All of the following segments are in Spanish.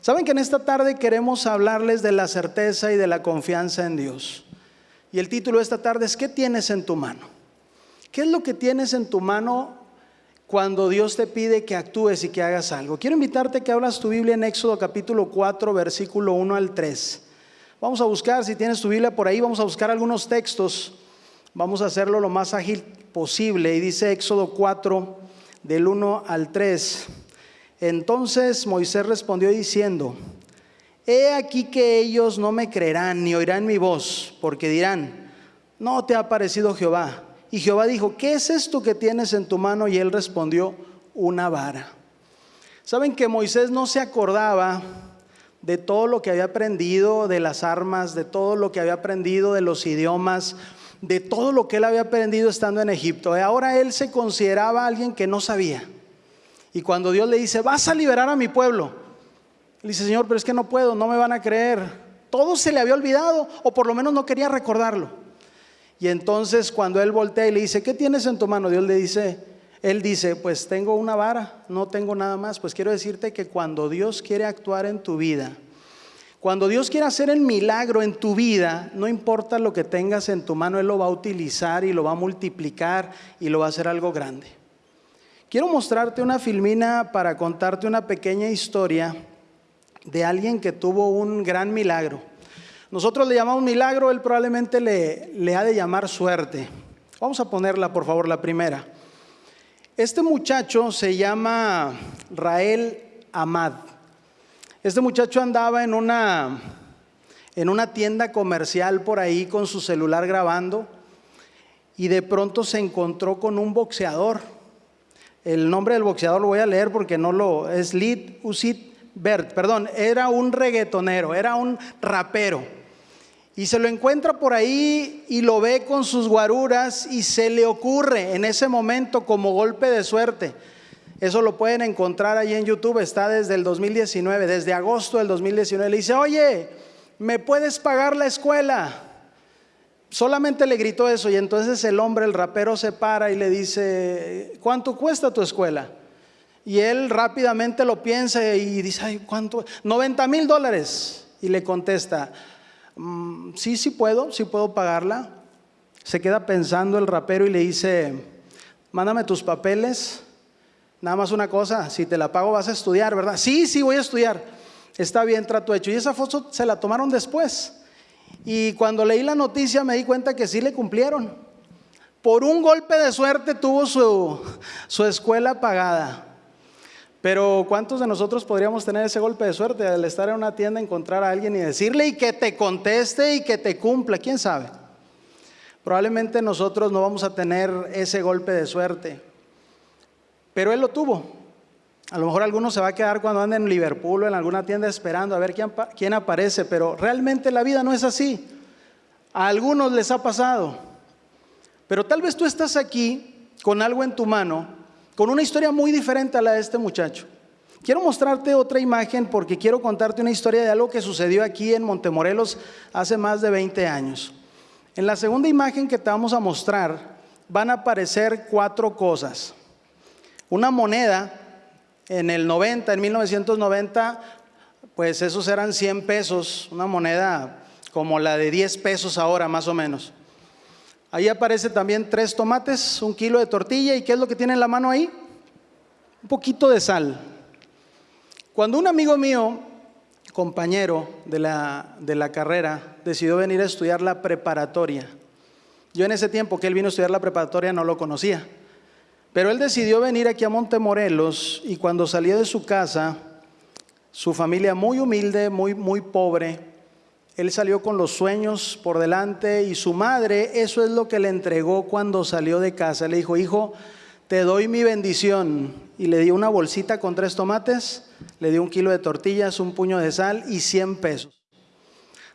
Saben que en esta tarde queremos hablarles de la certeza y de la confianza en Dios. Y el título de esta tarde es ¿qué tienes en tu mano? ¿Qué es lo que tienes en tu mano cuando Dios te pide que actúes y que hagas algo? Quiero invitarte a que abras tu Biblia en Éxodo capítulo 4, versículo 1 al 3. Vamos a buscar, si tienes tu Biblia por ahí, vamos a buscar algunos textos. Vamos a hacerlo lo más ágil posible. Y dice Éxodo 4, del 1 al 3. Entonces Moisés respondió diciendo, He aquí que ellos no me creerán ni oirán mi voz, porque dirán, no te ha parecido Jehová. Y Jehová dijo, ¿qué es esto que tienes en tu mano? Y él respondió, una vara. Saben que Moisés no se acordaba de todo lo que había aprendido de las armas, de todo lo que había aprendido de los idiomas, de todo lo que él había aprendido estando en Egipto. Ahora él se consideraba alguien que no sabía. Y cuando Dios le dice, vas a liberar a mi pueblo, le dice, Señor, pero es que no puedo, no me van a creer. Todo se le había olvidado, o por lo menos no quería recordarlo. Y entonces cuando él voltea y le dice, ¿qué tienes en tu mano? Dios le dice, él dice, pues tengo una vara, no tengo nada más. Pues quiero decirte que cuando Dios quiere actuar en tu vida, cuando Dios quiere hacer el milagro en tu vida, no importa lo que tengas en tu mano, Él lo va a utilizar y lo va a multiplicar y lo va a hacer algo grande. Quiero mostrarte una filmina para contarte una pequeña historia de alguien que tuvo un gran milagro. Nosotros le llamamos milagro, él probablemente le, le ha de llamar suerte. Vamos a ponerla, por favor, la primera. Este muchacho se llama Rael Ahmad. Este muchacho andaba en una, en una tienda comercial por ahí con su celular grabando y de pronto se encontró con un boxeador el nombre del boxeador lo voy a leer porque no lo es Lid Usit Bert, perdón, era un reggaetonero, era un rapero. Y se lo encuentra por ahí y lo ve con sus guaruras y se le ocurre en ese momento como golpe de suerte. Eso lo pueden encontrar ahí en YouTube, está desde el 2019, desde agosto del 2019. Le dice, oye, ¿me puedes pagar la escuela? Solamente le gritó eso y entonces el hombre, el rapero, se para y le dice, ¿cuánto cuesta tu escuela? Y él rápidamente lo piensa y dice, Ay, ¿cuánto? 90 mil dólares. Y le contesta, mm, sí, sí puedo, sí puedo pagarla. Se queda pensando el rapero y le dice, mándame tus papeles. Nada más una cosa, si te la pago vas a estudiar, ¿verdad? Sí, sí, voy a estudiar. Está bien, trato hecho. Y esa foto se la tomaron después. Y cuando leí la noticia me di cuenta que sí le cumplieron. Por un golpe de suerte tuvo su, su escuela pagada. Pero ¿cuántos de nosotros podríamos tener ese golpe de suerte al estar en una tienda, encontrar a alguien y decirle y que te conteste y que te cumpla? ¿Quién sabe? Probablemente nosotros no vamos a tener ese golpe de suerte. Pero él lo tuvo. A lo mejor alguno se va a quedar cuando anda en Liverpool o en alguna tienda esperando a ver quién, quién aparece, pero realmente la vida no es así. A algunos les ha pasado. Pero tal vez tú estás aquí con algo en tu mano, con una historia muy diferente a la de este muchacho. Quiero mostrarte otra imagen porque quiero contarte una historia de algo que sucedió aquí en Montemorelos hace más de 20 años. En la segunda imagen que te vamos a mostrar van a aparecer cuatro cosas. Una moneda en el 90, en 1990, pues esos eran 100 pesos, una moneda como la de 10 pesos ahora más o menos. Ahí aparece también tres tomates, un kilo de tortilla y ¿qué es lo que tiene en la mano ahí? Un poquito de sal. Cuando un amigo mío, compañero de la, de la carrera, decidió venir a estudiar la preparatoria, yo en ese tiempo que él vino a estudiar la preparatoria no lo conocía. Pero él decidió venir aquí a Montemorelos y cuando salió de su casa, su familia muy humilde, muy, muy pobre, él salió con los sueños por delante y su madre, eso es lo que le entregó cuando salió de casa. Le dijo, hijo, te doy mi bendición. Y le dio una bolsita con tres tomates, le dio un kilo de tortillas, un puño de sal y 100 pesos.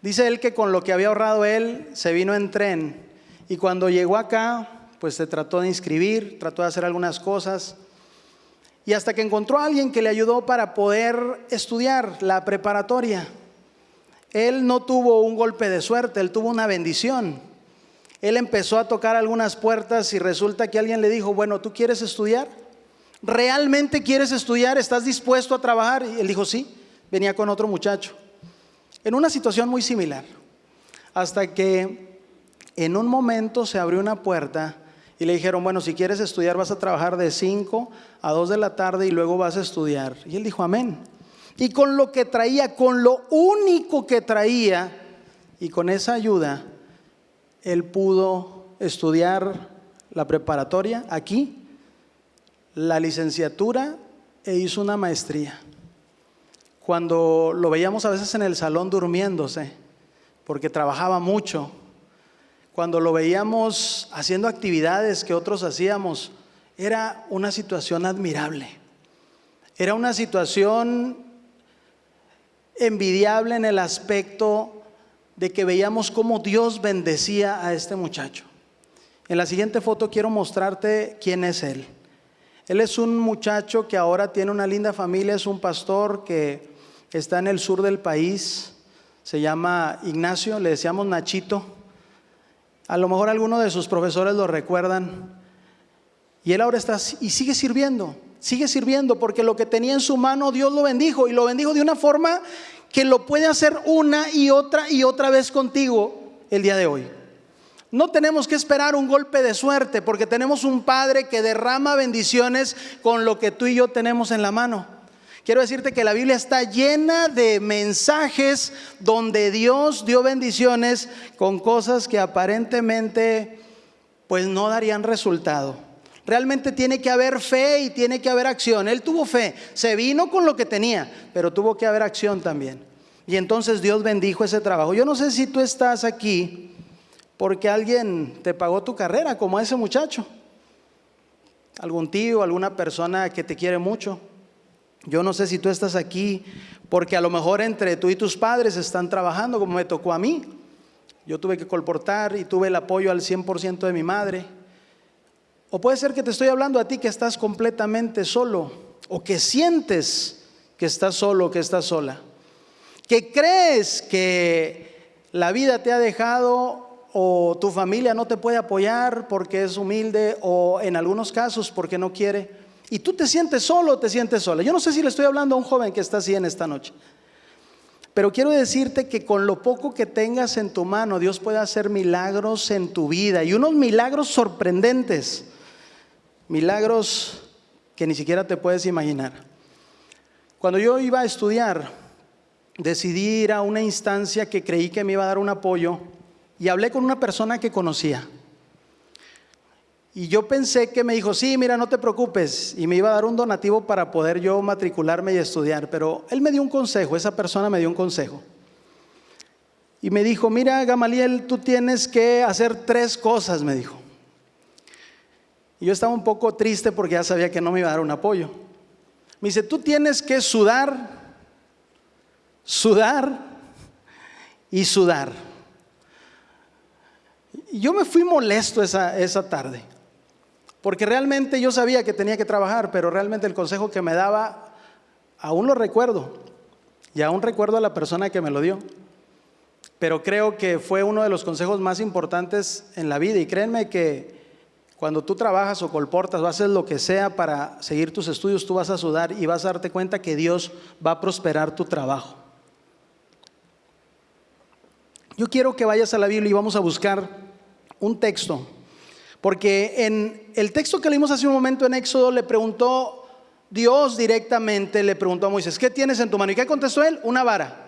Dice él que con lo que había ahorrado él, se vino en tren. Y cuando llegó acá, pues se trató de inscribir, trató de hacer algunas cosas. Y hasta que encontró a alguien que le ayudó para poder estudiar la preparatoria. Él no tuvo un golpe de suerte, él tuvo una bendición. Él empezó a tocar algunas puertas y resulta que alguien le dijo, bueno, ¿tú quieres estudiar? ¿Realmente quieres estudiar? ¿Estás dispuesto a trabajar? Y él dijo, sí, venía con otro muchacho, en una situación muy similar, hasta que en un momento se abrió una puerta y le dijeron, bueno, si quieres estudiar vas a trabajar de 5 a 2 de la tarde y luego vas a estudiar. Y él dijo, amén. Y con lo que traía, con lo único que traía, y con esa ayuda, él pudo estudiar la preparatoria aquí, la licenciatura e hizo una maestría. Cuando lo veíamos a veces en el salón durmiéndose, porque trabajaba mucho, cuando lo veíamos haciendo actividades que otros hacíamos, era una situación admirable. Era una situación envidiable en el aspecto de que veíamos cómo Dios bendecía a este muchacho. En la siguiente foto quiero mostrarte quién es él. Él es un muchacho que ahora tiene una linda familia, es un pastor que está en el sur del país, se llama Ignacio, le decíamos Nachito. A lo mejor algunos de sus profesores lo recuerdan. Y él ahora está y sigue sirviendo, sigue sirviendo porque lo que tenía en su mano Dios lo bendijo y lo bendijo de una forma que lo puede hacer una y otra y otra vez contigo el día de hoy. No tenemos que esperar un golpe de suerte porque tenemos un Padre que derrama bendiciones con lo que tú y yo tenemos en la mano. Quiero decirte que la Biblia está llena de mensajes donde Dios dio bendiciones con cosas que aparentemente pues no darían resultado. Realmente tiene que haber fe y tiene que haber acción. Él tuvo fe, se vino con lo que tenía, pero tuvo que haber acción también. Y entonces Dios bendijo ese trabajo. Yo no sé si tú estás aquí porque alguien te pagó tu carrera, como ese muchacho. Algún tío, alguna persona que te quiere mucho. Yo no sé si tú estás aquí porque a lo mejor entre tú y tus padres están trabajando como me tocó a mí. Yo tuve que colportar y tuve el apoyo al 100% de mi madre. O puede ser que te estoy hablando a ti que estás completamente solo o que sientes que estás solo, que estás sola. Que crees que la vida te ha dejado o tu familia no te puede apoyar porque es humilde o en algunos casos porque no quiere y tú te sientes solo o te sientes sola. Yo no sé si le estoy hablando a un joven que está así en esta noche. Pero quiero decirte que con lo poco que tengas en tu mano, Dios puede hacer milagros en tu vida y unos milagros sorprendentes. Milagros que ni siquiera te puedes imaginar. Cuando yo iba a estudiar, decidí ir a una instancia que creí que me iba a dar un apoyo y hablé con una persona que conocía. Y yo pensé que me dijo, sí, mira, no te preocupes, y me iba a dar un donativo para poder yo matricularme y estudiar, pero él me dio un consejo, esa persona me dio un consejo. Y me dijo, mira, Gamaliel, tú tienes que hacer tres cosas, me dijo. Y yo estaba un poco triste porque ya sabía que no me iba a dar un apoyo. Me dice, tú tienes que sudar, sudar y sudar. Y yo me fui molesto esa, esa tarde. Porque realmente yo sabía que tenía que trabajar, pero realmente el consejo que me daba, aún lo recuerdo. Y aún recuerdo a la persona que me lo dio. Pero creo que fue uno de los consejos más importantes en la vida. Y créanme que cuando tú trabajas o colportas o haces lo que sea para seguir tus estudios, tú vas a sudar y vas a darte cuenta que Dios va a prosperar tu trabajo. Yo quiero que vayas a la Biblia y vamos a buscar un texto porque en el texto que leímos hace un momento en Éxodo le preguntó Dios directamente, le preguntó a Moisés, ¿qué tienes en tu mano? ¿Y qué contestó él? Una vara.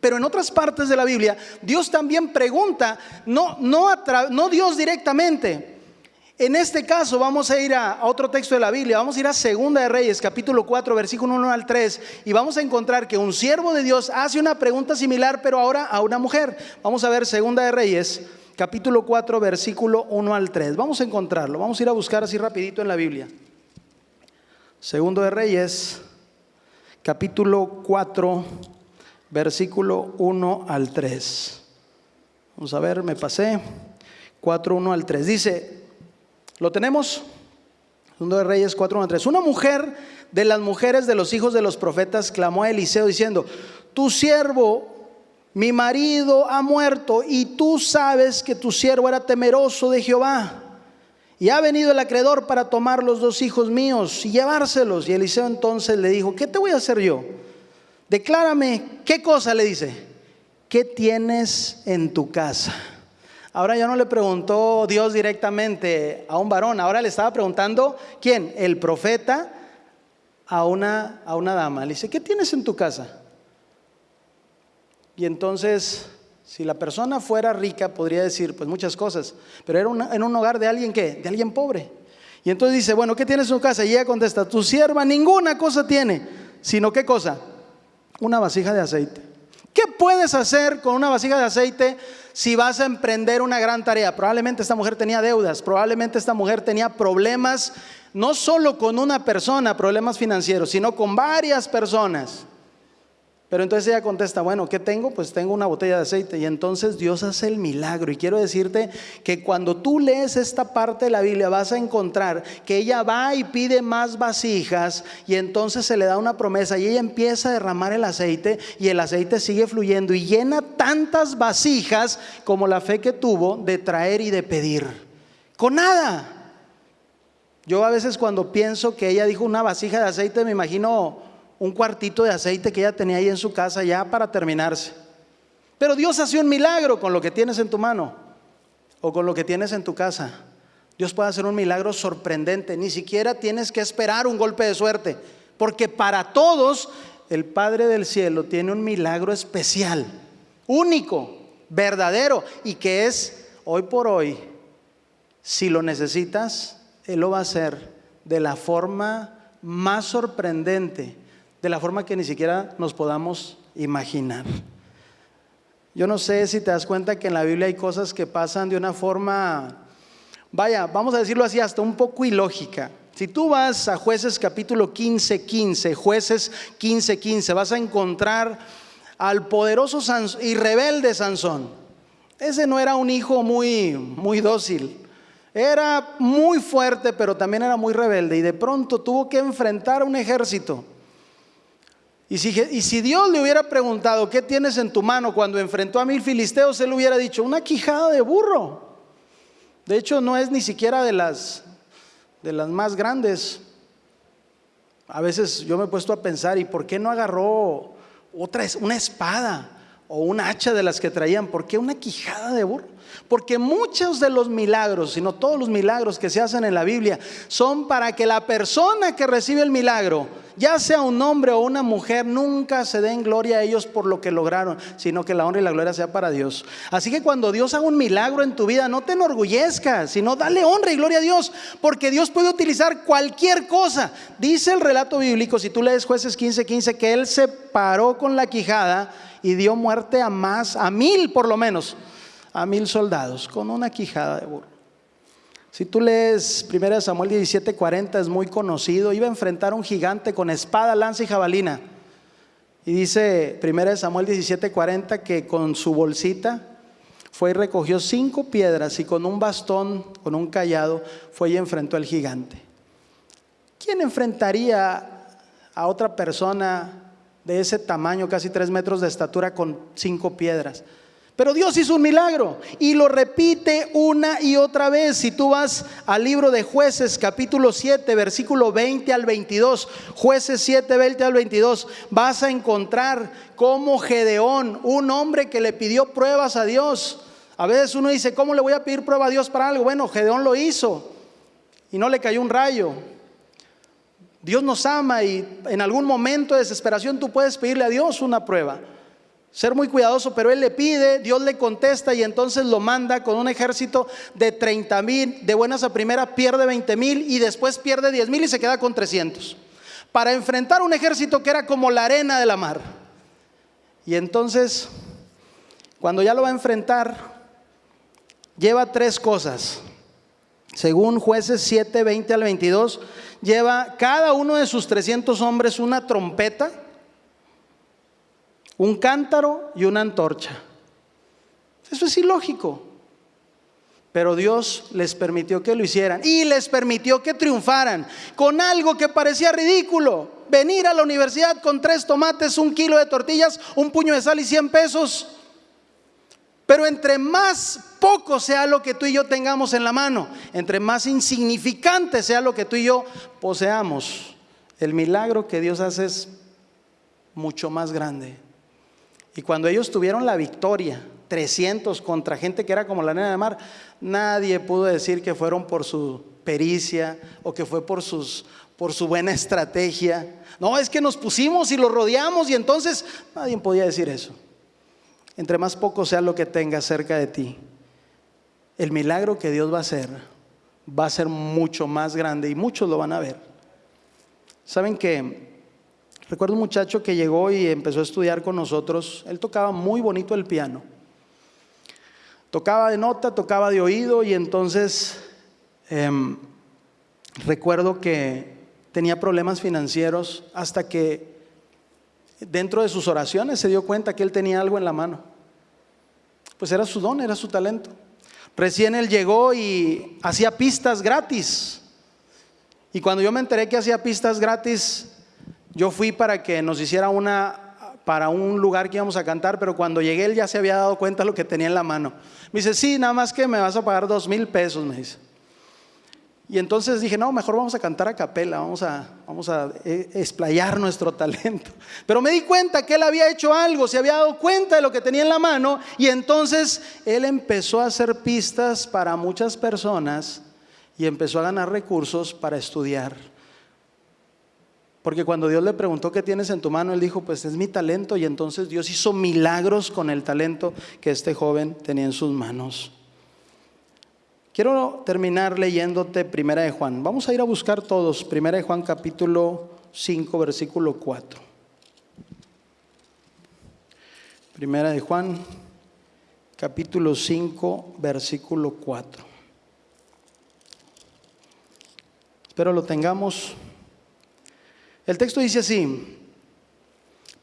Pero en otras partes de la Biblia, Dios también pregunta, no, no, no Dios directamente. En este caso vamos a ir a, a, otro texto de la Biblia, vamos a ir a Segunda de Reyes, capítulo 4, versículo 1 al 3, y vamos a encontrar que un siervo de Dios hace una pregunta similar, pero ahora a una mujer. Vamos a ver Segunda de Reyes, capítulo 4, versículo 1 al 3. Vamos a encontrarlo, vamos a ir a buscar así rapidito en la Biblia. Segundo de Reyes, capítulo 4, versículo 1 al 3. Vamos a ver, me pasé. 4, 1 al 3. Dice, ¿lo tenemos? Segundo de Reyes 4, 1 al 3. Una mujer de las mujeres de los hijos de los profetas clamó a Eliseo diciendo, tu siervo mi marido ha muerto y tú sabes que tu siervo era temeroso de Jehová. Y ha venido el acreedor para tomar los dos hijos míos y llevárselos. Y Eliseo entonces le dijo, ¿qué te voy a hacer yo? declárame, ¿qué cosa le dice? ¿Qué tienes en tu casa? Ahora ya no le preguntó Dios directamente a un varón, ahora le estaba preguntando, ¿quién? El profeta a una, a una dama. Le dice, ¿qué tienes en tu casa? Y entonces, si la persona fuera rica, podría decir, pues muchas cosas, pero era en un hogar de alguien que, de alguien pobre. Y entonces dice, bueno, ¿qué tienes en tu casa? Y ella contesta, tu sierva ninguna cosa tiene, sino qué cosa? Una vasija de aceite. ¿Qué puedes hacer con una vasija de aceite si vas a emprender una gran tarea? Probablemente esta mujer tenía deudas, probablemente esta mujer tenía problemas, no solo con una persona, problemas financieros, sino con varias personas. Pero entonces ella contesta, bueno, ¿qué tengo? Pues tengo una botella de aceite. Y entonces Dios hace el milagro. Y quiero decirte que cuando tú lees esta parte de la Biblia vas a encontrar que ella va y pide más vasijas y entonces se le da una promesa y ella empieza a derramar el aceite y el aceite sigue fluyendo y llena tantas vasijas como la fe que tuvo de traer y de pedir. Con nada. Yo a veces cuando pienso que ella dijo una vasija de aceite me imagino un cuartito de aceite que ella tenía ahí en su casa ya para terminarse. Pero Dios hace un milagro con lo que tienes en tu mano o con lo que tienes en tu casa. Dios puede hacer un milagro sorprendente. Ni siquiera tienes que esperar un golpe de suerte. Porque para todos el Padre del Cielo tiene un milagro especial, único, verdadero y que es hoy por hoy. Si lo necesitas, Él lo va a hacer de la forma más sorprendente de la forma que ni siquiera nos podamos imaginar. Yo no sé si te das cuenta que en la Biblia hay cosas que pasan de una forma, vaya, vamos a decirlo así, hasta un poco ilógica. Si tú vas a jueces capítulo 15, 15, jueces 15, 15, vas a encontrar al poderoso y rebelde Sansón. Ese no era un hijo muy, muy dócil. Era muy fuerte, pero también era muy rebelde y de pronto tuvo que enfrentar a un ejército. Y si, Dios le hubiera preguntado, ¿qué tienes en tu mano cuando enfrentó a mil filisteos? Él hubiera dicho, una quijada de burro. De hecho, no es ni siquiera de las, de las más grandes. A veces yo me he puesto a pensar, ¿y por qué no agarró otra, una espada o un hacha de las que traían? ¿Por qué una quijada de burro? Porque muchos de los milagros, sino todos los milagros que se hacen en la Biblia, son para que la persona que recibe el milagro ya sea un hombre o una mujer, nunca se den gloria a ellos por lo que lograron, sino que la honra y la gloria sea para Dios. Así que cuando Dios haga un milagro en tu vida, no te enorgullezcas, sino dale honra y gloria a Dios, porque Dios puede utilizar cualquier cosa. Dice el relato bíblico, si tú lees jueces 15:15, 15, que Él se paró con la quijada y dio muerte a más, a mil por lo menos, a mil soldados, con una quijada de burro. Si tú lees 1 Samuel 17:40 es muy conocido, iba a enfrentar a un gigante con espada, lanza y jabalina. Y dice 1 Samuel 17:40 que con su bolsita fue y recogió cinco piedras y con un bastón, con un callado, fue y enfrentó al gigante. ¿Quién enfrentaría a otra persona de ese tamaño, casi tres metros de estatura, con cinco piedras? Pero Dios hizo un milagro y lo repite una y otra vez. Si tú vas al libro de jueces capítulo 7, versículo 20 al 22, jueces 7, 20 al 22, vas a encontrar como Gedeón, un hombre que le pidió pruebas a Dios. A veces uno dice, ¿cómo le voy a pedir prueba a Dios para algo? Bueno, Gedeón lo hizo y no le cayó un rayo. Dios nos ama y en algún momento de desesperación tú puedes pedirle a Dios una prueba ser muy cuidadoso, pero él le pide, Dios le contesta y entonces lo manda con un ejército de 30 mil, de buenas a primera pierde 20 mil y después pierde 10 mil y se queda con 300, para enfrentar un ejército que era como la arena de la mar. Y entonces, cuando ya lo va a enfrentar, lleva tres cosas. Según jueces 7, 20 al 22, lleva cada uno de sus 300 hombres una trompeta un cántaro y una antorcha. Eso es ilógico. Pero Dios les permitió que lo hicieran y les permitió que triunfaran con algo que parecía ridículo. Venir a la universidad con tres tomates, un kilo de tortillas, un puño de sal y cien pesos. Pero entre más poco sea lo que tú y yo tengamos en la mano, entre más insignificante sea lo que tú y yo poseamos, el milagro que Dios hace es mucho más grande. Y cuando ellos tuvieron la victoria, 300 contra gente que era como la nena de mar, nadie pudo decir que fueron por su pericia o que fue por, sus, por su buena estrategia. No, es que nos pusimos y lo rodeamos y entonces nadie podía decir eso. Entre más poco sea lo que tengas cerca de ti, el milagro que Dios va a hacer va a ser mucho más grande y muchos lo van a ver. ¿Saben que Recuerdo un muchacho que llegó y empezó a estudiar con nosotros. Él tocaba muy bonito el piano. Tocaba de nota, tocaba de oído y entonces em, recuerdo que tenía problemas financieros hasta que dentro de sus oraciones se dio cuenta que él tenía algo en la mano. Pues era su don, era su talento. Recién él llegó y hacía pistas gratis. Y cuando yo me enteré que hacía pistas gratis, yo fui para que nos hiciera una para un lugar que íbamos a cantar, pero cuando llegué él ya se había dado cuenta de lo que tenía en la mano. Me dice, sí, nada más que me vas a pagar dos mil pesos, me dice. Y entonces dije, no, mejor vamos a cantar a capela, vamos a, vamos a eh, explayar nuestro talento. Pero me di cuenta que él había hecho algo, se había dado cuenta de lo que tenía en la mano, y entonces él empezó a hacer pistas para muchas personas y empezó a ganar recursos para estudiar. Porque cuando Dios le preguntó qué tienes en tu mano, él dijo, pues es mi talento. Y entonces Dios hizo milagros con el talento que este joven tenía en sus manos. Quiero terminar leyéndote Primera de Juan. Vamos a ir a buscar todos. Primera de Juan capítulo 5, versículo 4. Primera de Juan capítulo 5, versículo 4. Espero lo tengamos. El texto dice así,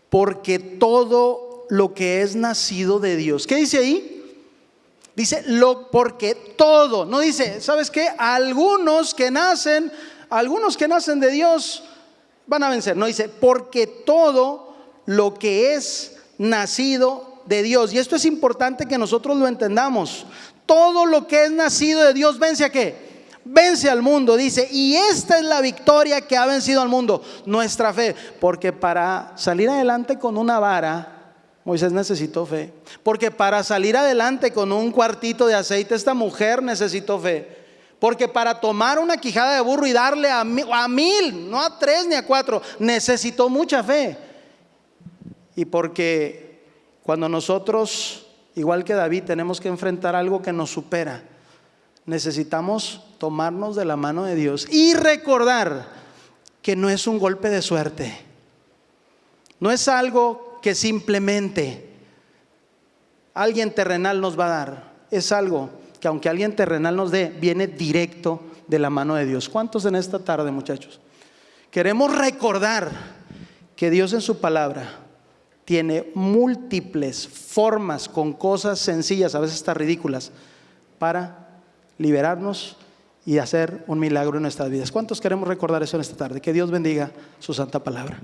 porque todo lo que es nacido de Dios, ¿qué dice ahí? Dice, lo, porque todo, no dice, ¿sabes qué? Algunos que nacen, algunos que nacen de Dios van a vencer, no dice, porque todo lo que es nacido de Dios, y esto es importante que nosotros lo entendamos, todo lo que es nacido de Dios vence a qué? Vence al mundo, dice, y esta es la victoria que ha vencido al mundo, nuestra fe, porque para salir adelante con una vara, Moisés necesitó fe, porque para salir adelante con un cuartito de aceite, esta mujer necesitó fe. Porque para tomar una quijada de burro y darle a mil, a mil, no a tres ni a cuatro, necesitó mucha fe. Y porque cuando nosotros, igual que David, tenemos que enfrentar algo que nos supera, necesitamos tomarnos de la mano de Dios y recordar que no es un golpe de suerte. No es algo que simplemente alguien terrenal nos va a dar. Es algo que aunque alguien terrenal nos dé, viene directo de la mano de Dios. ¿Cuántos en esta tarde, muchachos? Queremos recordar que Dios en su palabra tiene múltiples formas con cosas sencillas, a veces hasta ridículas, para liberarnos y hacer un milagro en nuestras vidas. ¿Cuántos queremos recordar eso en esta tarde? Que Dios bendiga su santa palabra.